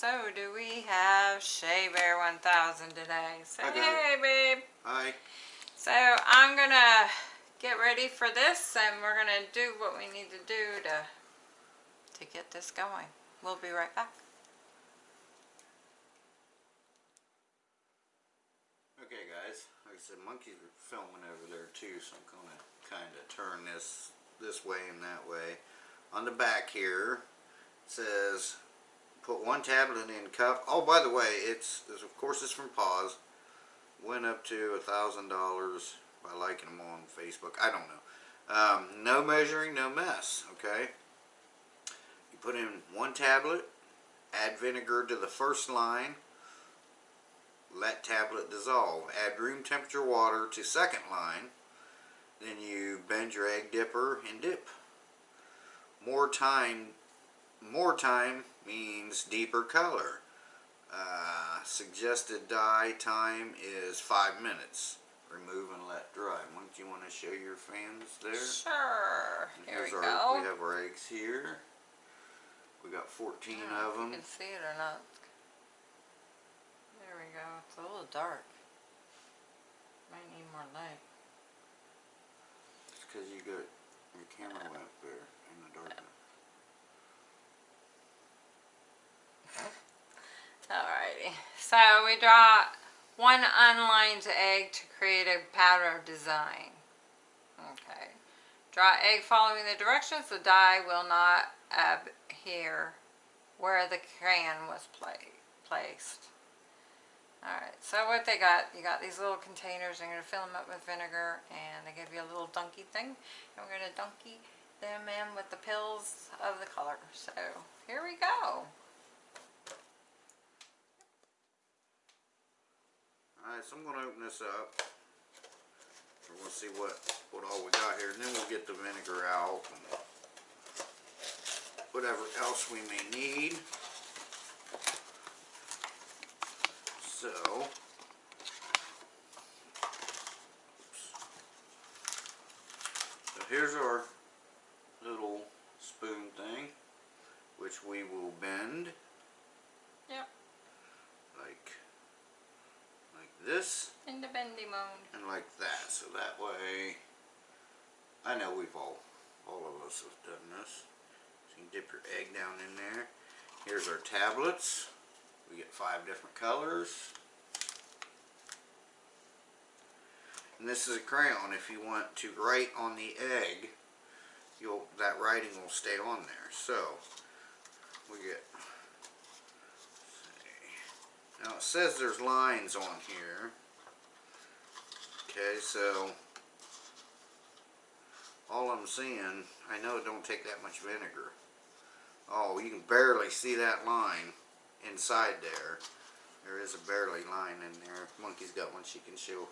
so do we have Shea Bear 1000 today. Babe. hey babe. Hi. So I'm going to get ready for this and we're going to do what we need to do to, to get this going. We'll be right back. Okay guys, like I said, monkeys are filming over there too, so I'm gonna kinda turn this this way and that way. On the back here, it says, put one tablet in cup. Oh, by the way, it's, of course it's from PAAS. Went up to a thousand dollars by liking them on Facebook. I don't know. Um, no measuring, no mess, okay? You put in one tablet, add vinegar to the first line, let tablet dissolve. Add room temperature water to second line. Then you bend your egg dipper and dip. More time, more time means deeper color. Uh, suggested dye time is five minutes. Remove and let dry. Once you want to show your fans there. Sure. And Here we here's go. We have our eggs here. We got 14 of You them. can see it or not. There we go. It's a little dark. Might need more light. It's because you got your camera went up there in the darkness. Alrighty. So we draw one unlined egg to create a pattern of design. Okay. Draw egg following the directions. The die will not adhere where the crayon was pla placed. Alright, so what they got, you got these little containers, and you're going to fill them up with vinegar, and they give you a little donkey thing, and we're going to donkey them in with the pills of the color. So, here we go. Alright, so I'm going to open this up. We're going to see what, what all we got here. And then we'll get the vinegar out. And whatever else we may need. So. So here's our little spoon thing. Which we will bend. Yep. Like like this In the bendy mode. and like that so that way I know we've all all of us have done this. So you can dip your egg down in there. Here's our tablets. We get five different colors. And this is a crayon. If you want to write on the egg you'll that writing will stay on there. So we get now it says there's lines on here. Okay, so all I'm seeing, I know it don't take that much vinegar. Oh, you can barely see that line inside there. There is a barely line in there. Monkey's got one she can show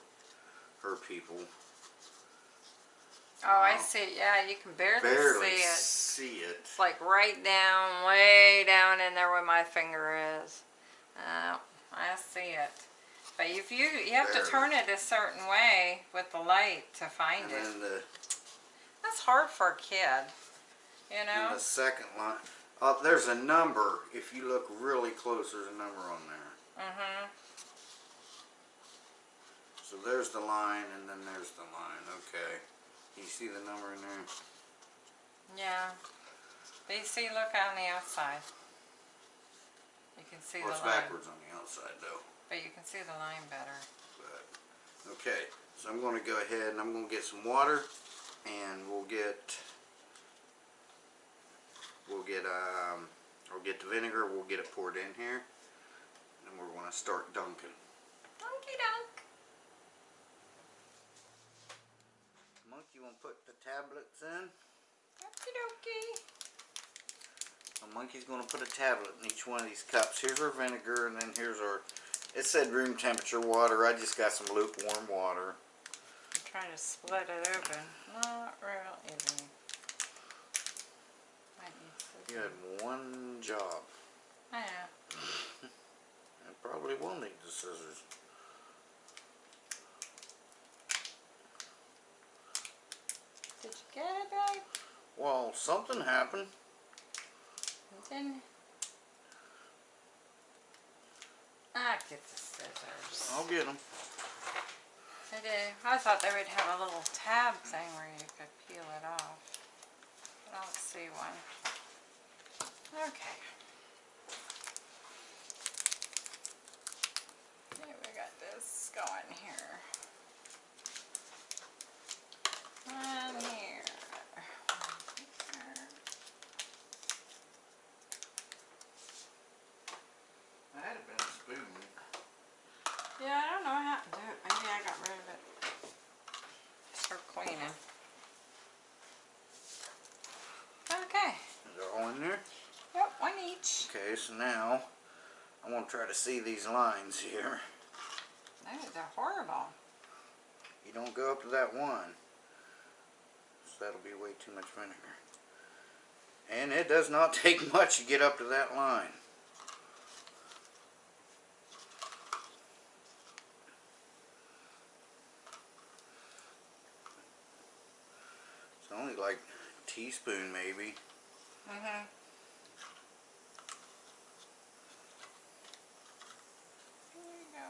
her people. Oh, I see. Yeah, you can barely, Barely see it. see it. It's like right down, way down in there where my finger is. Uh, I see it. But if you you have to turn it a certain way with the light to find And it. the, That's hard for a kid. You know? the second line. Oh, there's a number. If you look really close, there's a number on there. Mm-hmm. So there's the line and then there's the line. Okay. You see the number in there? Yeah. But you see, look on the outside. You can see Well, the it's line. backwards on the outside though. But you can see the line better. But okay. So I'm going to go ahead and I'm going to get some water and we'll get we'll get um or get the vinegar, we'll get it poured in here. And we're going to start dunking. Donkey dunk. Monk, you want to put the tablets in? Okie dokie. A monkey's going to put a tablet in each one of these cups. Here's our vinegar, and then here's our. It said room temperature water. I just got some lukewarm water. I'm trying to split it open. Not real easy. You had one job. Yeah. And probably will need the scissors. Did you get it, babe? Well, something happened. It Ah, get the scissors. I'll get them. I did. I thought they would have a little tab thing where you could peel it off. I don't see one. Okay. Okay, we got this going here. One here. One here. I had it been a spoon. Yeah, I don't know what happened to it. Maybe I got rid of it. For cleaning. Okay. Is it all in there? Yep, one Now I want to try to see these lines here. No, they're horrible. You don't go up to that one. So that'll be way too much vinegar. And it does not take much to get up to that line. It's only like a teaspoon maybe. Mm-hmm. There you go.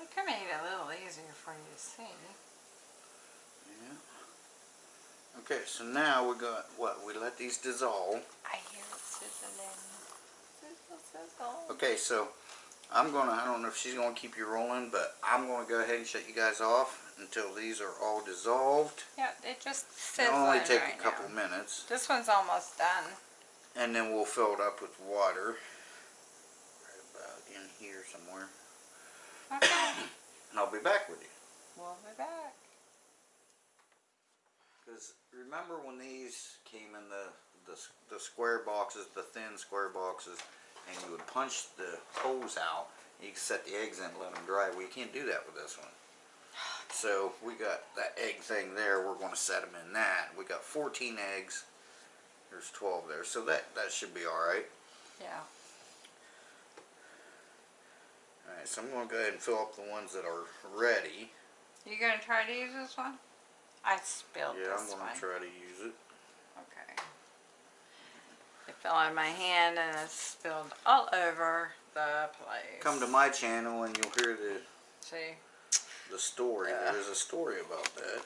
It could make it a little easier for you to see. Yeah. Okay, so now we got what? We let these dissolve. I hear it sizzling. Sizzle, sizzle. Okay, so I'm gonna, I don't know if she's gonna keep you rolling, but I'm gonna go ahead and shut you guys off until these are all dissolved. Yeah, it just It'll sizzling only take right a couple now. minutes, This one's almost done. and then we'll fill it up with water. Right about in here somewhere. Okay, And I'll be back with you. we'll be back. Because remember when these came in the, the, the square boxes, the thin square boxes, and you would punch the holes out, you could set the eggs in and let them dry. Well, you can't do that with this one. So we got that egg thing there. We're going to set them in that. We got 14 eggs. There's 12 there, so that that should be all right. Yeah. All right, so I'm going to go ahead and fill up the ones that are ready. You gonna try to use this one? I spilled Yeah, I'm this going one. to try to use it. Okay. It fell on my hand and it spilled all over the place. Come to my channel and you'll hear the See? the story. Yeah. There is a story about that.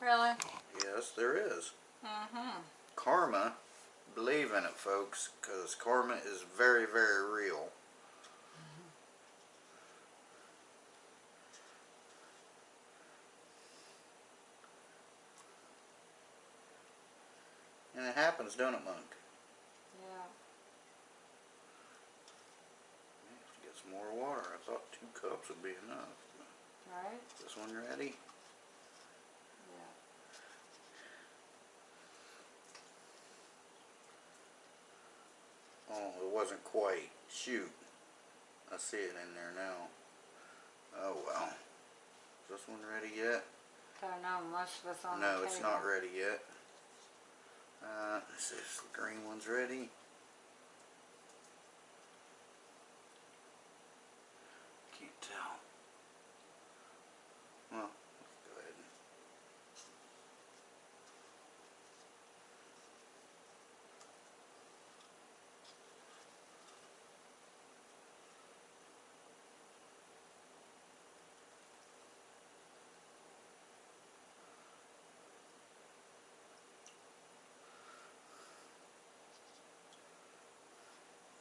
Really? Yes, there is. Mm-hmm. karma, believe in it, folks, because karma is very, very real. And it happens, don't it, Monk? Yeah. Get some more water. I thought two cups would be enough. Right? This one ready? Yeah. Oh, it wasn't quite. Shoot. I see it in there now. Oh well. Is this one ready yet? I Don't know, most of it's on No, it's not ready yet. Uh, see if the green one's ready. Can't tell. Well, let's go ahead and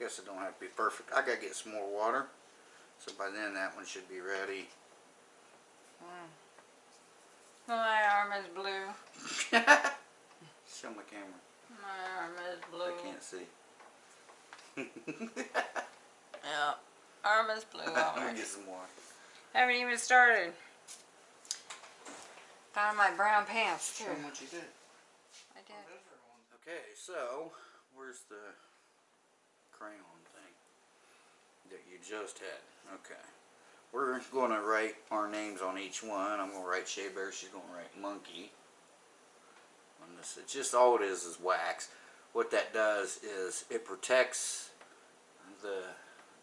Guess it don't have to be perfect. I gotta get some more water. So by then that one should be ready. Hmm. My arm is blue. Show my camera. My arm is blue. I can't see. Yeah. Arm is blue Let me already. get some more. Haven't even started. Found my brown pants too. Show 'em what you did. I did. Okay, so where's the crayon thing that you just had? Okay. we're going to write our names on each one. I'm going to write Shea Bear. She's going to write Monkey. On this, it's just all it is is wax. What that does is it protects the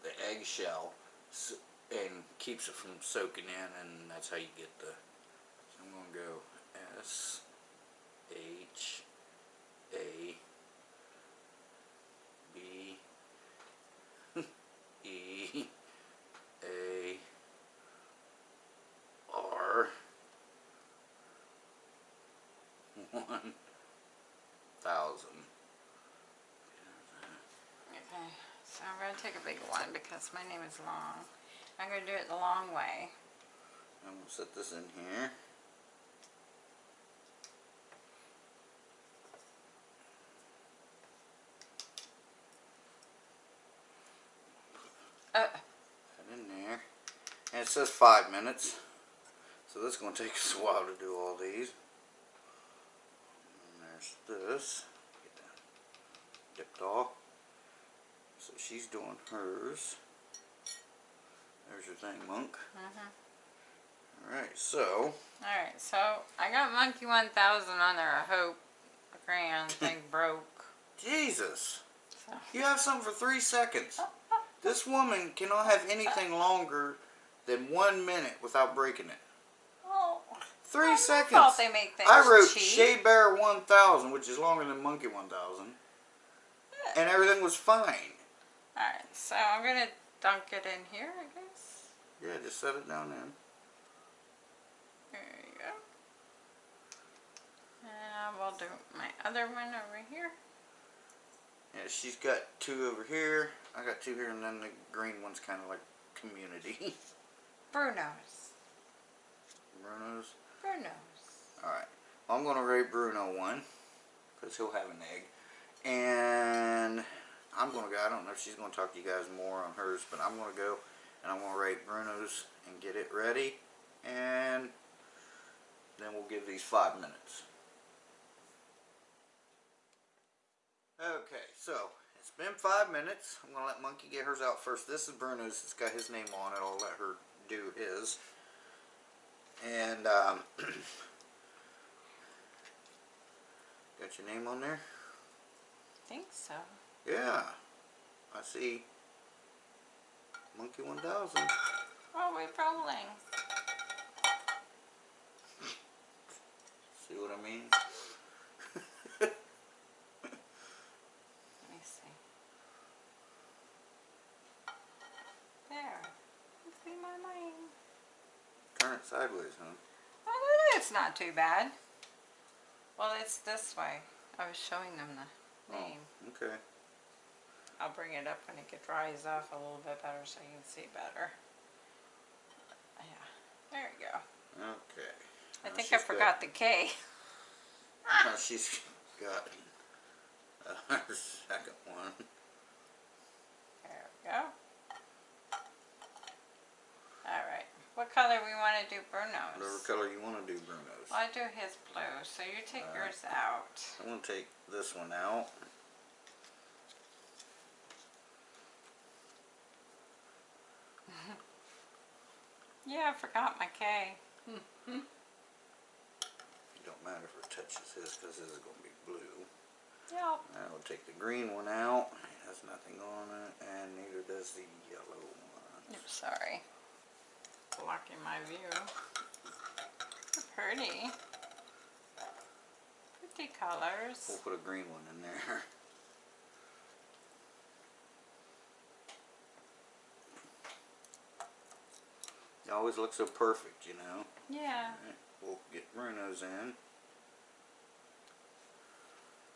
the eggshell and keeps it from soaking in, and that's how you get the. So I'm going to go S H A B E A R one thousand. Okay, so I'm gonna take a big because my name is long. I'm gonna do it the long way. I'm gonna set this in here. Uh, in there. And it says five minutes. So this is going to take us a while to do all these. And there's this. Get that dipped off. So she's doing hers. There's your thing, Monk. mhm. Alright, so Alright, so I got Monkey 1000 on there. I hope the crayon thing broke. Jesus. So. You have something for three seconds. This woman cannot have anything longer than one minute without breaking it. Oh, Three I seconds. thought they make things I wrote cheap. Shea Bear 1000, which is longer than Monkey 1000. And everything was fine. Alright, so I'm gonna dunk it in here, I guess. Yeah, just set it down in. There you go. And we'll do my other one over here. Yeah, she's got two over here. I got two here, and then the green one's kind of like community. Bruno's. Bruno's. Bruno's. Alright. Well, I'm going to rate Bruno one. Because he'll have an egg. And I'm going to go. I don't know if she's going to talk to you guys more on hers. But I'm going to go. And I'm going to rate Bruno's and get it ready. And then we'll give these five minutes. Okay, so it's been five minutes. I'm gonna let Monkey get hers out first. This is Bruno's. It's got his name on it. I'll let her do his. And um, got your name on there? I think so. Yeah, I see. Monkey 1000. Oh, we're rolling. See what I mean? Let me see. There. You see my name. Turn it sideways, huh? Oh, it's not too bad. Well, it's this way. I was showing them the oh, name. Oh, okay. I'll bring it up when it get dries off a little bit better so you can see better. Yeah, there you go. Okay. I Now think I she's got- forgot the K. Now she's got uh, her second one. There we go. Alright, what color we want to do Bruno's? Whatever color you want to do Bruno's. Well, I do his blue, so you take Alright. yours out. I'm going to take this one out. Yeah, I forgot my K. Hmm, hmm. It don't matter if it touches his because his is going to be blue. Yep. Now we'll take the green one out. It has nothing on it, and neither does the yellow one. Oops, sorry. Blocking my view. They're pretty. Pretty colors. We'll put a green one in there. always looks so perfect, you know. Yeah. Alright, We'll get Bruno's in.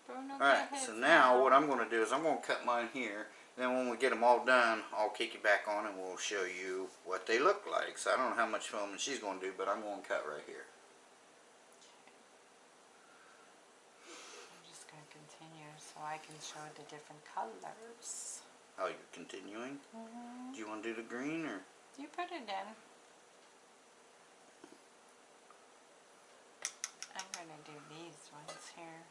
Bruno Alright, so now what I'm going to do is I'm going to cut mine here. Then when we get them all done, I'll kick you back on and we'll show you what they look like. So I don't know how much filming she's going to do, but I'm going to cut right here. I'm just going to continue so I can show the different colors. Oh, you're continuing? Mhm. Do you want to do the green or? You put it in. I'm going to do these ones here.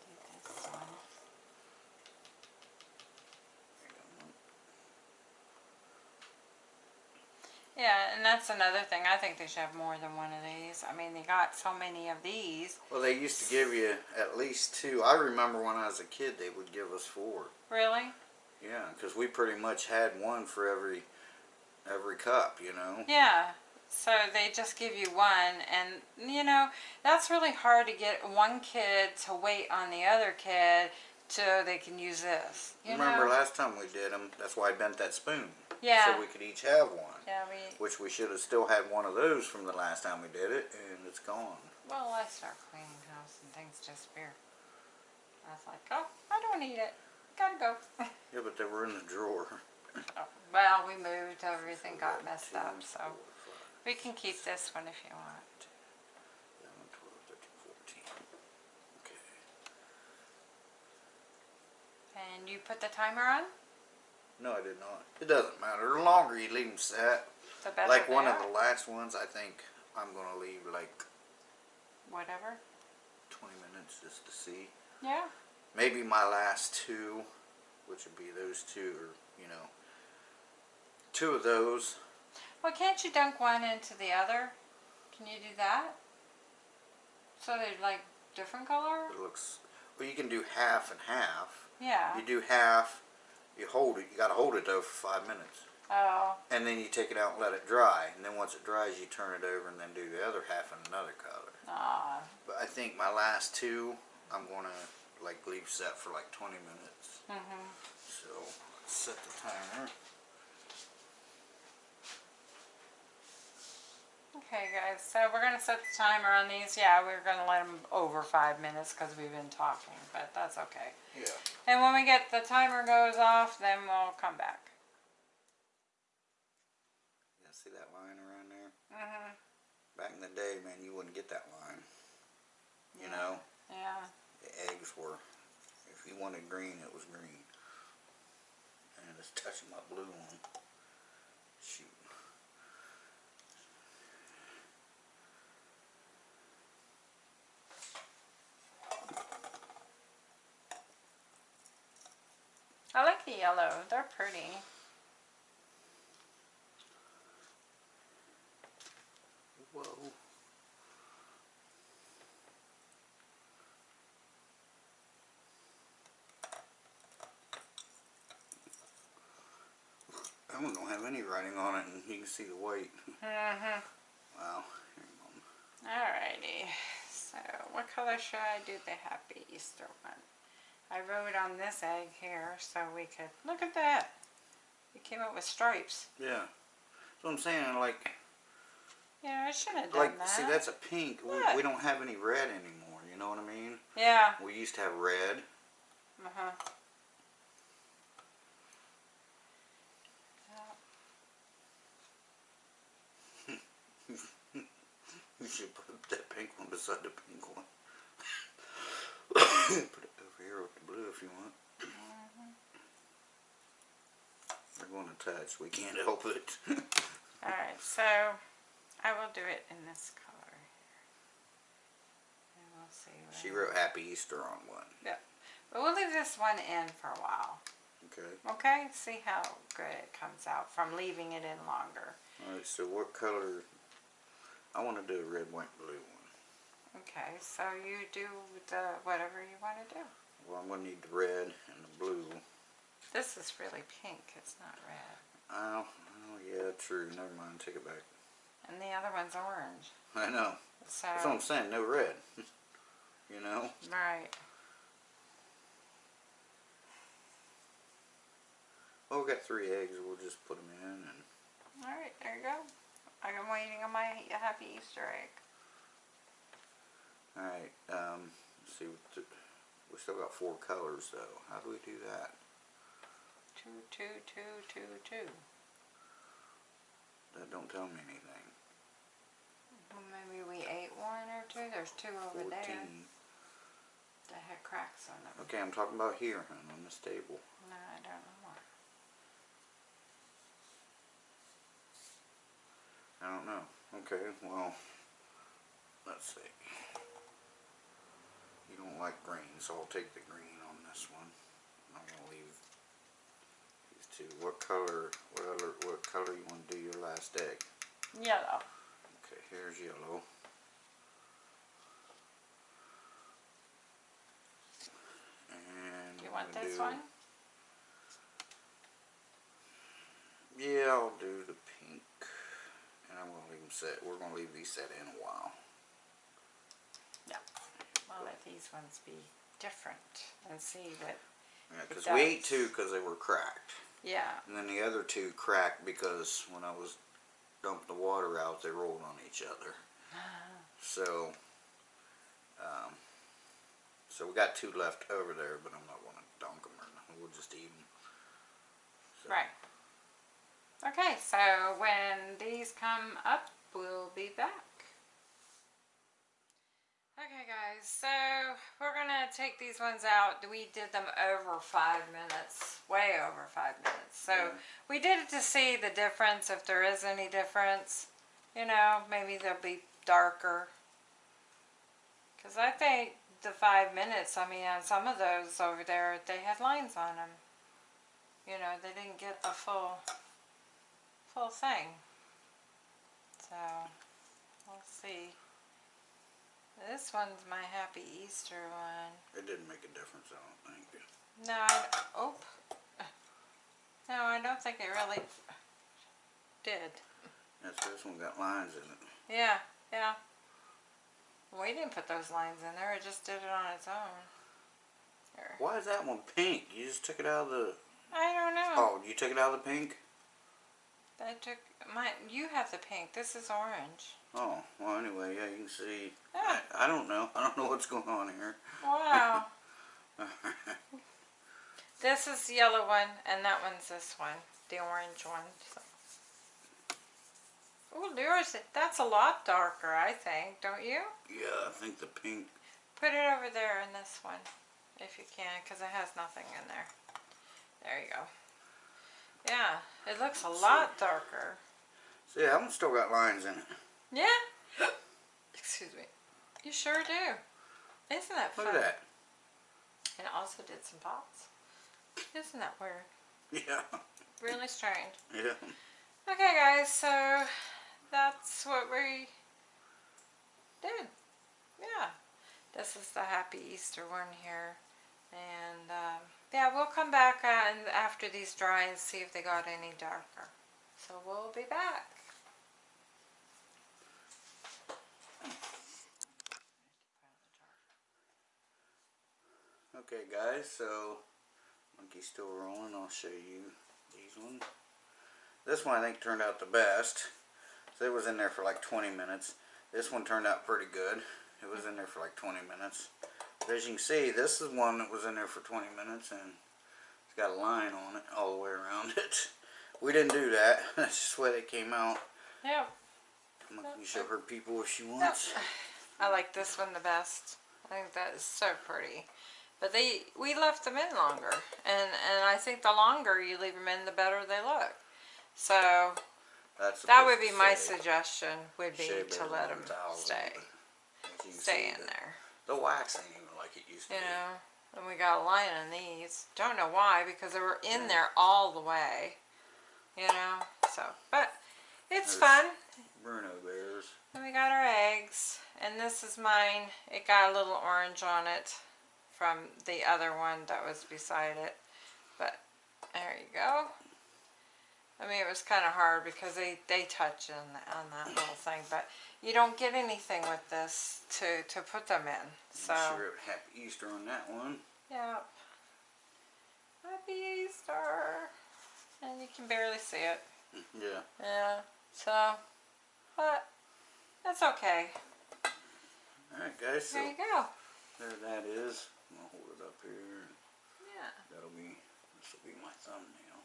Do this one. Yeah, and that's another thing. I think they should have more than one of these. I mean, they got so many of these. Well, they used to give you at least two. I remember when I was a kid, they would give us four. Really? Yeah, because we pretty much had one for every every cup, you know. Yeah. So they just give you one, and you know that's really hard to get one kid to wait on the other kid so they can use this. You Remember know? last time we did them? That's why I bent that spoon. Yeah. So we could each have one. Yeah, we. Which we should have still had one of those from the last time we did it, and it's gone. Well, I start cleaning house and things disappear. I was like, oh, I don't need it. Gotta go. Yeah, but they were in the drawer. Oh, well, we moved, everything got messed up, so we can keep this one if you want. 11, 12, 13, 14. Okay. And you put the timer on? No, I did not. It doesn't matter. The longer you leave them set, The better like one of the last ones, I think I'm gonna leave like Whatever. 20 minutes just to see. Yeah. Maybe my last two, which would be those two, or you know, two of those. Well, can't you dunk one into the other? Can you do that? So they're like different color? It looks. Well, you can do half and half. Yeah. You do half. You hold it. You gotta hold it though for five minutes, Oh, and then you take it out and let it dry. And then once it dries, you turn it over and then do the other half in another color. ah, But I think my last two, I'm gonna like leave set for like 20 minutes. Mm-hmm. So set the timer. Okay, guys. So we're gonna set the timer on these. Yeah, we're gonna let them over five minutes because we've been talking, but that's okay. Yeah. And when we get the timer goes off, then we'll come back. Yeah. See that line around there? Mm hmm Back in the day, man, you wouldn't get that line. You Yeah. know, Yeah. the eggs were. If you wanted green, it was green. And it's touching my blue one. Shoot. I like the yellow. They're pretty. Whoa. That one don't have any writing on it, and you can see the white. Mhm. Wow. Alrighty. So, what color should I do the Happy Easter one? I wrote on this egg here so we could look at that. We came up with stripes. Yeah. That's what I'm saying. Like, Yeah, I should have done like, that. see, that's a pink. We, we don't have any red anymore. You know what I mean? yeah. We used to have red. Uh huh. You should put that pink one beside the pink one. put it over here with the blue if you want. Mm-hmm. They're going to touch. We can't help it. Alright, so I will do it in this color here. And we'll see. what she wrote Happy Easter on one. Yep. But we'll leave this one in for a while. Okay. Okay? See how good it comes out from leaving it in longer. Alright, so what color? I want to do a red, white, blue one. Okay, so you do the whatever you want to do. Well, I'm going to need the red and the blue. This is really pink. It's not red. Oh, oh yeah, true. Never mind. Take it back. And the other one's orange. I know. So, That's what I'm saying. No red. you know? right. Well, we got three eggs. We'll just put them in and Alright, there you go. I'm waiting on my happy Easter egg. Alright, um, let's see, what the, we still got four colors though. How do we do that? Two, two, two, two, two. That don't tell me anything. Well, maybe we ate one or two. There's two over there Fourteen. that had cracks on them. Okay, I'm talking about here, hon, on this table. No, I don't know why. I don't know. Okay, well, let's see. You don't like green, so I'll take the green on this one. I'm gonna leave these two. What color, what other, what color you wanna do your last egg? Yellow. Okay, here's yellow. And you want this do- one? Yeah, I'll do the pink. And I'm gonna leave them set. We're gonna leave these set in a while. I'll let these ones be different and see that, Yeah, because we ate does. two because they were cracked. yeah, And then the other two cracked because when I was dumping the water out, they rolled on each other. So, um, so we got two left over there, but I'm not gonna dunk them or nothing. We'll just eat them. So, right. Okay, so when these come up, we'll be back. Guys, so we're gonna take these ones out. We did them over five minutes, way over five minutes. So Yeah. we did it to see the difference, if there is any difference. You know, maybe they'll be darker. Cause I think the five minutes, I mean, on some of those over there, they had lines on them. You know, they didn't get the full, full thing. So, we'll see. This one's my Happy Easter one. It didn't make a difference, I don't think. No, I, oh. No, I don't think it really did. Yes, this one got lines in it. Yeah, yeah. We didn't put those lines in there, it just did it on its own. Here. Why is that one pink? You just took it out of the. I don't know. Oh, you took it out of the pink? I took my. You have the pink. This is orange. Oh, well, anyway, yeah, you can see. I, I don't know. I don't know what's going on here. Wow. this is the yellow one, and that one's this one, the orange one. So. Oh, yours. That's a lot darker, I think. Don't you? yeah, I think the pink. Put it over there in this one, if you can, because it has nothing in there. There you go. Yeah, it looks a lot darker. See, that one still got lines in it. Yeah. Excuse me. You sure do. Isn't that fun? Look at that. And it also did some pots. Isn't that weird? Yeah. Really strange. Yeah. Okay, guys, so that's what we did. Yeah. This is the Happy Easter one here. And, um, yeah, we'll come back uh, and after these dry and see if they got any darker. So we'll be back. Okay, guys, so monkey's still rolling. I'll show you these ones. This one I think turned out the best. So it was in there for like 20 minutes. This one turned out pretty good. It was in there for like 20 minutes. But as you can see, this is one that was in there for 20 minutes and it's got a line on it all the way around it. We didn't do that. That's just the way they came out. Yep. Monkey can show her people if she wants. I like this one the best. I think that is so pretty. But they, we left them in longer, and and I think the longer you leave them in, the better they look. So That's that would be my suggestion. Would be to let them stay, but as you can stay in the- there. The wax ain't even like it used to You be. know, and we got a line on these. Don't know why because they were in there all the way. You know, so but it's There's- fun. Bruno bears. And we got our eggs, and this is mine. It got a little orange on it from the other one that was beside it. But there you go. I mean, it was kind of hard because they, they touch on, on that little thing, but you don't get anything with this to, to put them in. So, Sure, happy Easter on that one. yeah. Happy Easter. And you can barely see it. Yeah. Yeah. So, but that's okay. Alright guys, so There you go. there that is. I'm gonna hold it up here. Yeah. That'll be this will be my thumbnail.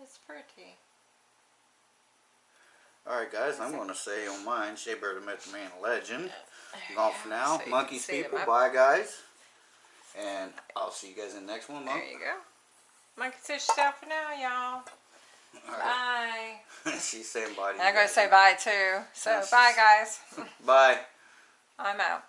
It's pretty. Alright guys, I'm gonna say on mine, Shea Bear the Myth Man Legend. You for now. So Monkeys people, bye guys. And I'll see you guys in the next one, Monk. There you go. Monkey fish out for now, y'all. Alright. Bye. She's saying bye to I'm going to say bye too. So bye guys. Bye. I'm out.